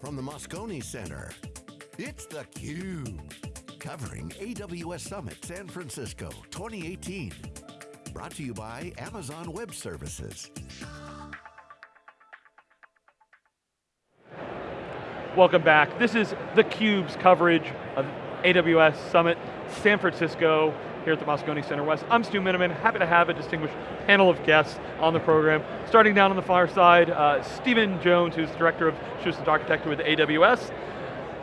from the Moscone Center, it's theCUBE. Covering AWS Summit San Francisco 2018. Brought to you by Amazon Web Services. Welcome back. This is theCUBE's coverage of AWS Summit San Francisco here at the Moscone Center West. I'm Stu Miniman, happy to have a distinguished panel of guests on the program. Starting down on the far side, uh, Stephen Jones, who's Director of Solutions Architecture with AWS.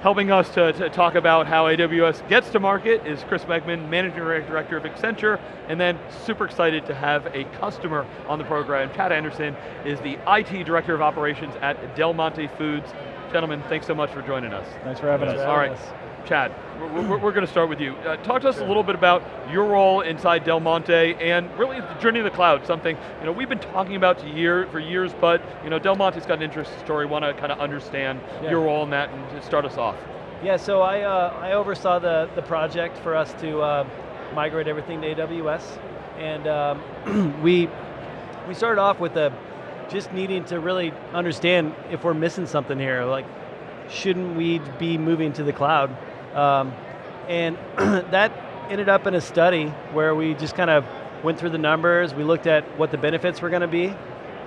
Helping us to, to, talk about how AWS gets to market is Chris Wegmann, Managing Director of Accenture, and then super excited to have a customer on the program. Chad Anderson is the IT Director of Operations at Del Monte Foods. Gentlemen, thanks so much for joining us. Thanks for having us. All right. Chad, we're, we're, going to start with you. Uh, talk to us sure. a little bit about your role inside Del Monte and really the journey of the cloud, something you know, we've been talking about year, for years, but you know, Del Monte's got an interesting story, want to kind of understand yeah. your role in that and start us off. Yeah, so I, uh, I oversaw the, the project for us to uh, migrate everything to AWS, and um, we, we started off with a, just needing to really understand if we're missing something here, like shouldn't we be moving to the cloud? Um, and that ended up in a study where we just kind of went through the numbers, we looked at what the benefits were going to be,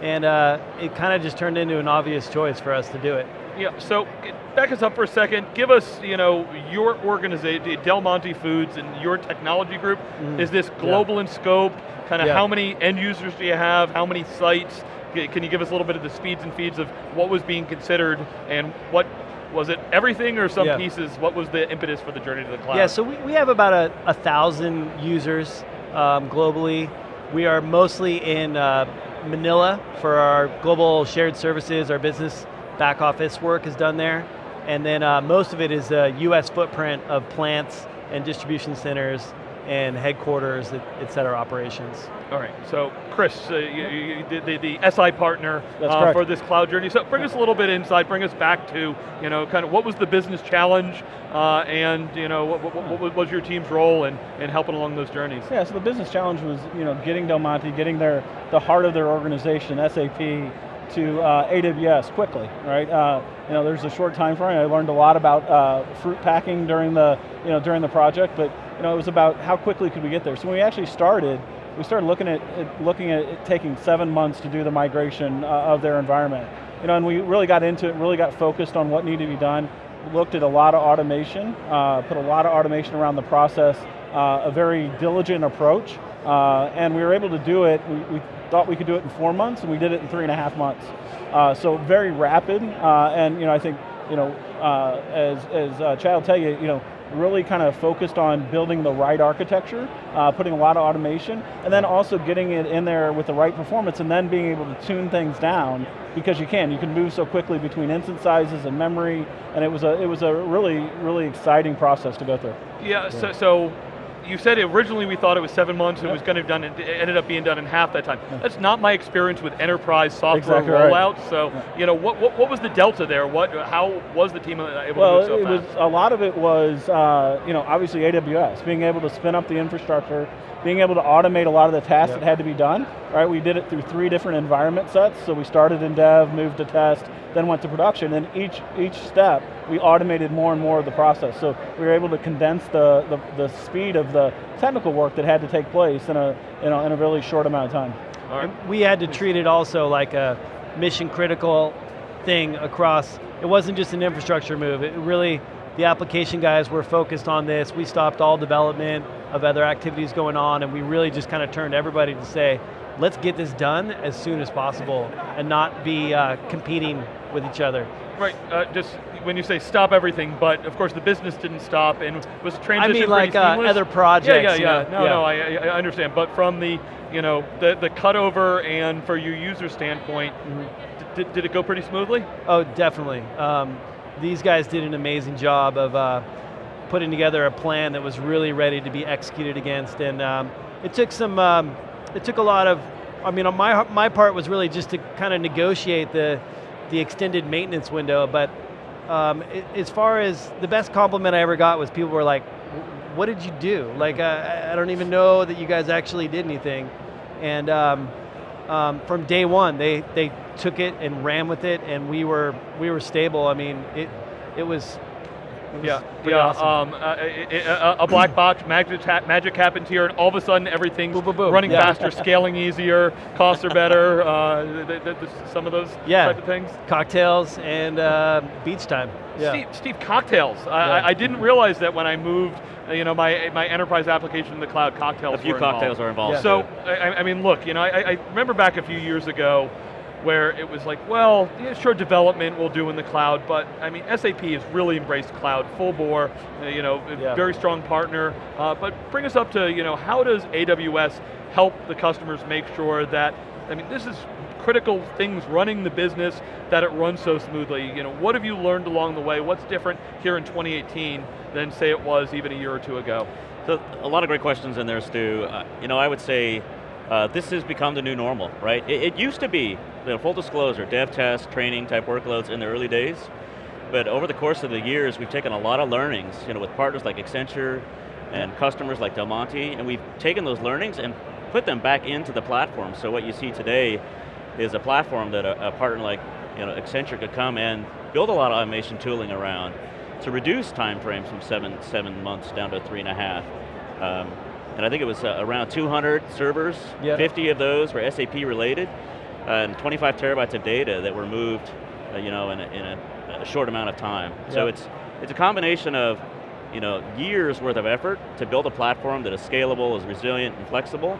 and uh, it kind of just turned into an obvious choice for us to do it. Yeah, so back us up for a second. Give us, you know, your organization, Del Monte Foods and your technology group. Mm. Is this global yeah. in scope? Kind of yeah. how many end users do you have? How many sites? Can you give us a little bit of the speeds and feeds of what was being considered and what was it everything or some yeah. pieces? What was the impetus for the journey to the cloud? Yeah, so we, we have about a, a thousand users um, globally. We are mostly in uh, Manila for our global shared services, our business back office work is done there. And then uh, most of it is a US footprint of plants and distribution centers and headquarters, et cetera, operations. All right, so Chris, uh, you, you, the, the, SI partner uh, for this cloud journey. So bring us a little bit inside, bring us back to, you know, kind of what was the business challenge uh, and, you know, what, what, what, was your team's role in, in helping along those journeys? Yeah, so the business challenge was, you know, getting Del Monte, getting their, the heart of their organization, SAP, to uh, AWS quickly, right? Uh, you know, there's a short time frame. I learned a lot about uh, fruit packing during the, you know, during the project, but you know, it was about how quickly could we get there. So when we actually started, we started looking at, at looking at taking seven months to do the migration uh, of their environment. You know, and we really got into it, really got focused on what needed to be done, looked at a lot of automation, uh, put a lot of automation around the process, uh, a very diligent approach, uh, and we were able to do it, we, we, thought we could do it in four months, and we did it in three and a half months. Uh, so very rapid, uh, and you know, I think, you know, as, as Chad will tell you, you know, really kind of focused on building the right architecture, uh, putting a lot of automation, and then also getting it in there with the right performance and then being able to tune things down because you can. You can move so quickly between instance sizes and memory, and it was a, it was a really, really exciting process to go through. Yeah, yeah. so, so you said originally we thought it was seven months, yep. it was going to be done, it ended up being done in half that time. Yep. That's not my experience with enterprise software exactly rollout, right. so yep. you know, what, what, what, was the delta there? What, how was the team able well, to move so fast? Was, a lot of it was, uh, you know, obviously AWS, being able to spin up the infrastructure, being able to automate a lot of the tasks that had to be done, right? We did it through three different environment sets, so we started in dev, moved to test, then went to production, and each, each step, we automated more and more of the process. So we were able to condense the, the, the speed of the technical work that had to take place in a, in a, in a really short amount of time. Right. We had to treat it also like a mission critical thing across, it wasn't just an infrastructure move, it really, the application guys were focused on this, we stopped all development of other activities going on, and we really just kind of turned everybody to say, let's get this done as soon as possible, and not be uh, competing with each other. Right, uh, just when you say stop everything, but of course the business didn't stop and was transition I mean like uh, other projects. Yeah, yeah, yeah. No, yeah. no, I, I, understand. But from the, you know, the, the cutover and for your user standpoint, mm -hmm. did, did it go pretty smoothly? Oh, definitely. Um, these guys did an amazing job of uh, putting together a plan that was really ready to be executed against, and um, it took some, um, it took a lot of, I mean, on my, my part was really just to kind of negotiate the, the extended maintenance window, but um, as far as the best compliment I ever got was people were like, what did you do? Like, uh, I don't even know that you guys actually did anything. And um, um, from day one, they they took it and ran with it, and we were we were stable. I mean, it it was. It was Yeah, yeah. awesome. Um, uh, a, a, a black box, magic, ha- magic happens here, and all of a sudden everything's Boom, boom, boom. running Yeah. faster, scaling easier, costs are better. Uh, th- th- th- some of those Yeah. type of things. Cocktails and uh, beach time. Yeah. Steve, Steve, cocktails. I, Yeah. I, I didn't realize that when I moved, uh, you know, my my enterprise application in the cloud, cocktails. A few were involved. cocktails are involved. Yeah. So. I, I mean, look, you know, I, I remember back a few years ago where it was like, well, yeah, sure, development we'll do in the cloud, but I mean, SAP has really embraced cloud full bore, uh, you know, a Yeah. very strong partner. Uh, but bring us up to, you know, how does AWS help the customers make sure that, I mean, this is critical things running the business, that it runs so smoothly. You know, what have you learned along the way? What's different here in 2018 than say it was even a year or two ago? So a lot of great questions in there, Stu. Uh, you know, I would say uh, this has become the new normal, right? It, it used to be, you know, full disclosure, dev test, training type workloads in the early days. But over the course of the years, we've taken a lot of learnings, you know, with partners like Accenture and customers like Del Monte, and we've taken those learnings and put them back into the platform. So what you see today is a platform that a, a partner like you know, Accenture could come and build a lot of automation tooling around to reduce time frames from seven, seven months down to three and a half. Um, and I think it was uh, around 200 servers, Yeah. 50 of those were SAP related, and 25 terabytes of data that were moved uh, you know, in, a, in a, a short amount of time. So it's, it's a combination of you know, years worth of effort to build a platform that is scalable, is resilient and flexible,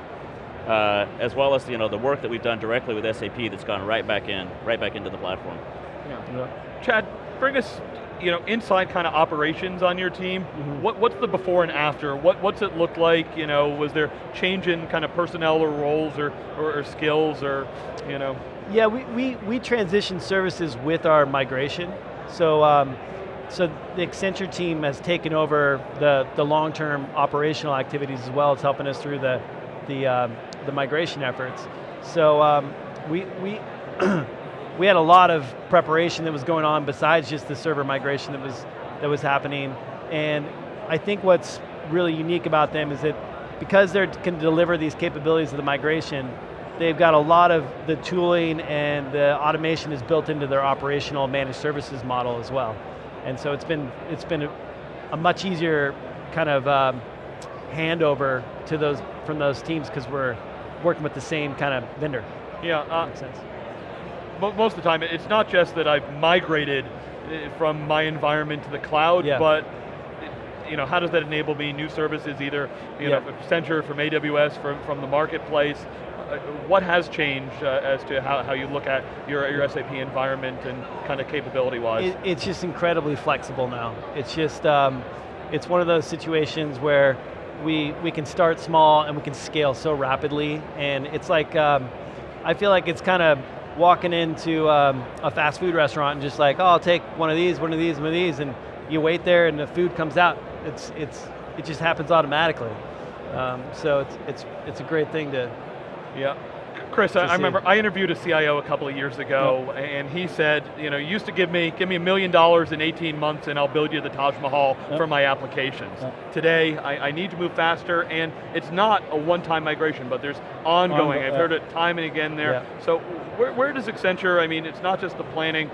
uh, as well as you know, the work that we've done directly with SAP that's gone right back in, right back into the platform. Yeah. Chad, bring us, you know, inside kind of operations on your team. Mm-hmm. What, what's the before and after? What, what's it look like? You know, was there change in kind of personnel or roles or, or, or skills or, you know? Yeah, we, we, we transitioned services with our migration. So, um, so the Accenture team has taken over the, the long-term operational activities as well as helping us through the, the, um, the migration efforts. So um, we, we, we had a lot of preparation that was going on besides just the server migration that was, that was happening. And I think what's really unique about them is that because they can deliver these capabilities of the migration, they've got a lot of the tooling and the automation is built into their operational managed services model as well. And so it's been, it's been a, a much easier kind of um, handover to those, from those teams because we're working with the same kind of vendor. Yeah, uh, Makes sense. Mo- most of the time, it's not just that I've migrated uh, from my environment to the cloud, Yeah. but you know, how does that enable me new services, either you know, Yeah. from Accenture, from AWS, from, from the marketplace? Uh, what has changed uh, as to how, how you look at your, your SAP environment and kind of capability-wise? It, it's just incredibly flexible now. It's just, um, it's one of those situations where we, we can start small and we can scale so rapidly. And it's like, um, I feel like it's kind of walking into um, a fast food restaurant and just like, oh, I'll take one of these, one of these, one of these, and you wait there and the food comes out. It's, it's, it just happens automatically. Um, so it's, it's, it's a great thing to, Yeah. Chris, I, I remember I interviewed a CIO a couple of years ago, and he said, you know, you used to give me give me a million dollars in 18 months, and I'll build you the Taj Mahal for my applications. Today, I, I need to move faster, and it's not a one-time migration, but there's ongoing. Ongo- I've heard it time and again there. So, where, where does Accenture? I mean, it's not just the planning.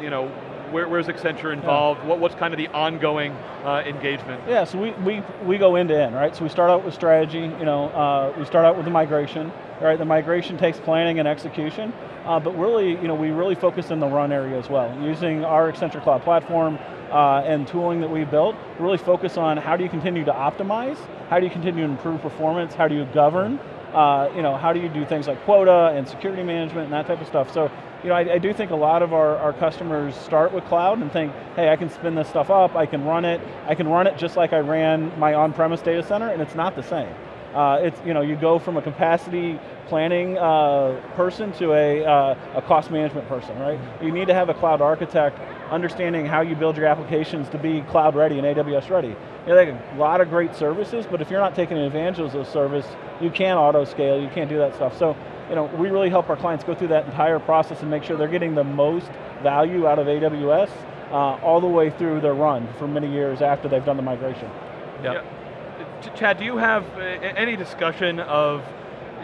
You know, where, where's Accenture involved? What, what's kind of the ongoing uh, engagement? Yeah, so we, we, we go end to end, right? So we start out with strategy, you know, uh, we start out with the migration, right? The migration takes planning and execution, uh, but really, you know, we really focus in the run area as well. Using our Accenture Cloud Platform uh, and tooling that we built, really focus on how do you continue to optimize, how do you continue to improve performance, how do you govern, uh, you know, how do you do things like quota and security management and that type of stuff. So, you know, I, I do think a lot of our, our customers start with cloud and think, hey, I can spin this stuff up, I can run it, I can run it just like I ran my on-premise data center, and it's not the same. Uh, it's, you know, you go from a capacity planning uh, person to a, uh, a cost management person, right? You need to have a cloud architect understanding how you build your applications to be cloud ready and AWS ready. You know, a lot of great services, but if you're not taking advantage of those services, you can't auto scale, you can't do that stuff. So, you know, we really help our clients go through that entire process and make sure they're getting the most value out of AWS uh, all the way through their run for many years after they've done the migration. Yeah. Ch- Chad, do you have uh, any discussion of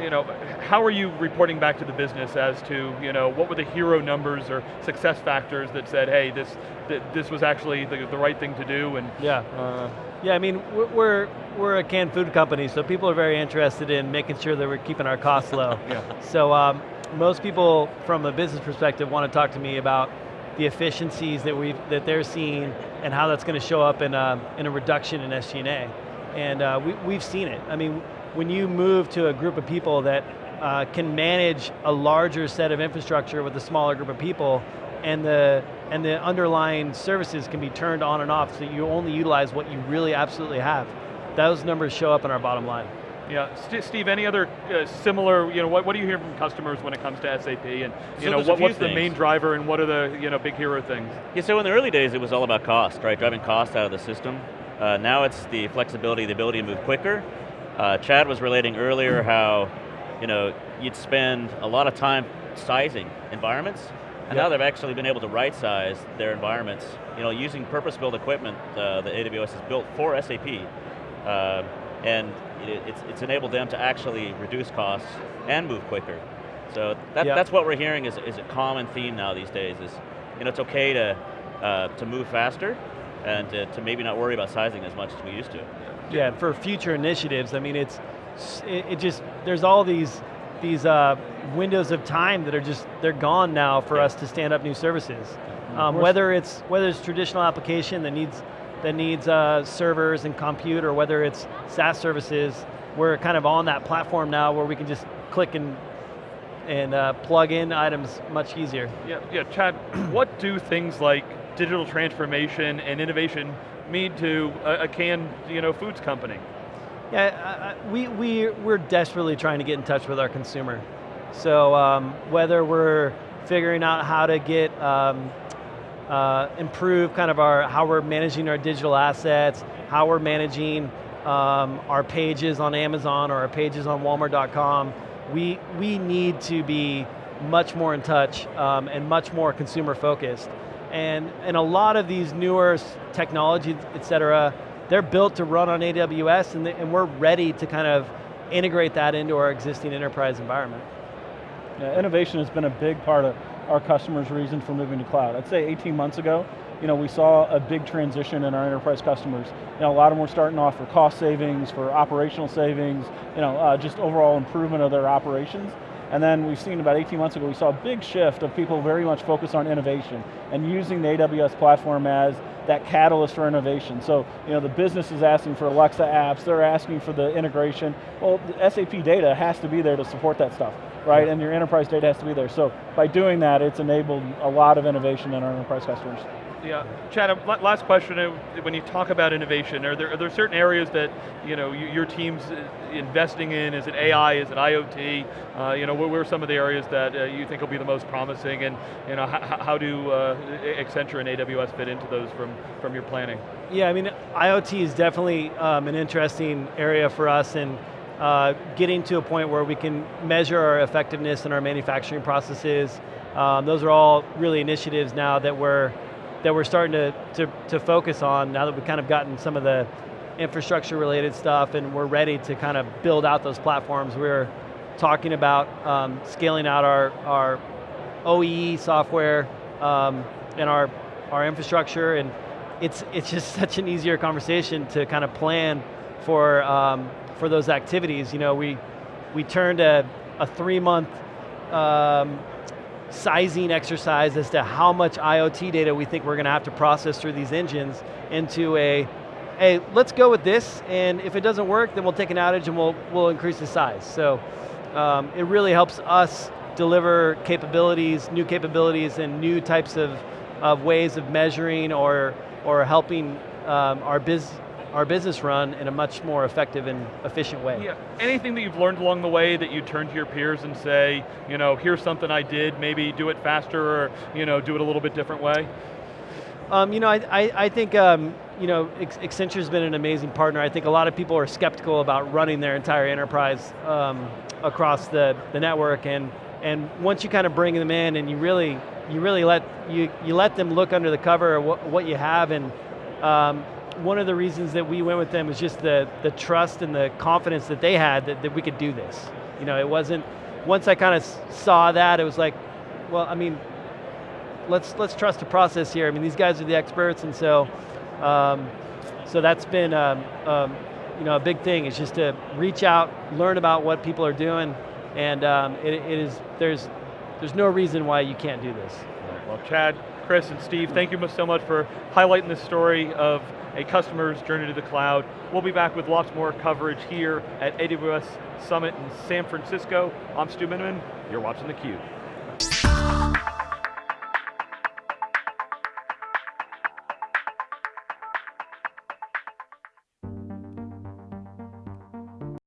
you know, how are you reporting back to the business as to, you know, what were the hero numbers or success factors that said, hey, this th this was actually the, the right thing to do, and yeah, uh, yeah. I mean, we're we're a canned food company, so people are very interested in making sure that we're keeping our costs low. yeah. So um, most people, from a business perspective, want to talk to me about the efficiencies that we that they're seeing and how that's going to show up in a, in a reduction in SG&A. And uh, we, we've seen it. I mean, when you move to a group of people that uh, can manage a larger set of infrastructure with a smaller group of people, and the and the underlying services can be turned on and off so you only utilize what you really absolutely have. Those numbers show up in our bottom line. Yeah, Steve, any other uh, similar, you know, what, what do you hear from customers when it comes to SAP and, you so know, what, what's things. the main driver and what are the, you know, big hero things? Yeah, so in the early days it was all about cost, right? Driving cost out of the system. Uh, now it's the flexibility, the ability to move quicker. Uh, Chad was relating earlier how, you know, you'd spend a lot of time sizing environments, and yep. now they've actually been able to right size their environments, you know, using purpose-built equipment uh, that AWS has built for SAP, uh, and it, it's, it's enabled them to actually reduce costs and move quicker. So that, yep. that's what we're hearing is, is a common theme now these days is, you know, it's okay to, uh, to move faster, and to, to, maybe not worry about sizing as much as we used to. Yeah, and for future initiatives, I mean, it's it, it just there's all these these uh, windows of time that are just they're gone now for yeah. us to stand up new services. Um, whether it's whether it's traditional application that needs that needs uh, servers and compute, or whether it's SaaS services, we're kind of on that platform now where we can just click and and uh, plug in items much easier. Yeah, yeah. Chad, what do things like digital transformation and innovation mean to a, a canned you know, foods company? Yeah, we, we, we're desperately trying to get in touch with our consumer. So um, whether we're figuring out how to get, um, uh, improve kind of our, how we're managing our digital assets, how we're managing um, our pages on Amazon or our pages on Walmart.com, we, we need to be much more in touch um, and much more consumer focused. And, and a lot of these newer technologies, et cetera, they're built to run on AWS and, and we're ready to kind of integrate that into our existing enterprise environment. Yeah, innovation has been a big part of our customers' reason for moving to cloud. I'd say 18 months ago, you know, we saw a big transition in our enterprise customers. You know, a lot of them were starting off for cost savings, for operational savings, you know, uh, just overall improvement of their operations. And then we've seen about 18 months ago, we saw a big shift of people very much focused on innovation and using the AWS platform as that catalyst for innovation. So, you know, the business is asking for Alexa apps, they're asking for the integration. Well, the SAP data has to be there to support that stuff, right? Yeah. And your enterprise data has to be there. So by doing that, it's enabled a lot of innovation in our enterprise customers. Yeah, Chad, uh, last question, uh, when you talk about innovation, are there, are there certain areas that you know, your team's uh, investing in? Is it AI, is it IoT? Uh, you know, where are some of the areas that uh, you think will be the most promising and you know, how, how do uh, Accenture and AWS fit into those from, from your planning? Yeah, I mean, IoT is definitely um, an interesting area for us and uh, getting to a point where we can measure our effectiveness in our manufacturing processes. Um, those are all really initiatives now that we're that we're starting to, to, to focus on now that we've kind of gotten some of the infrastructure related stuff and we're ready to kind of build out those platforms. We're talking about um, scaling out our, our OEE software um, and our, our infrastructure and it's, it's just such an easier conversation to kind of plan for, um, for those activities. You know, we, we turned a, a three month um, sizing exercise as to how much IoT data we think we're going to have to process through these engines into a, hey, let's go with this, and if it doesn't work, then we'll take an outage and we'll, we'll increase the size. So um, it really helps us deliver capabilities, new capabilities, and new types of, of ways of measuring or, or helping um, our biz, our business run in a much more effective and efficient way. Yeah. Anything that you've learned along the way that you turn to your peers and say, you know, here's something I did, maybe do it faster or you know, do it a little bit different way? Um, you know, I, I, I think um, you know, Accenture's been an amazing partner. I think a lot of people are skeptical about running their entire enterprise um, across the, the network and, and once you kind of bring them in and you really, you really let, you, you let them look under the cover of what, what you have and um, one of the reasons that we went with them was just the, the trust and the confidence that they had that, that we could do this. You know, it wasn't, once I kind of saw that, it was like, well, I mean, let's let's trust the process here. I mean, these guys are the experts, and so um, so that's been um, um, you know a big thing. Is just to reach out, learn about what people are doing, and um, it, it is there's there's no reason why you can't do this. Well, Chad, Chris, and Steve, thank you so much for highlighting the story of a customer's journey to the cloud. We'll be back with lots more coverage here at AWS Summit in San Francisco. I'm Stu Miniman, you're watching theCUBE.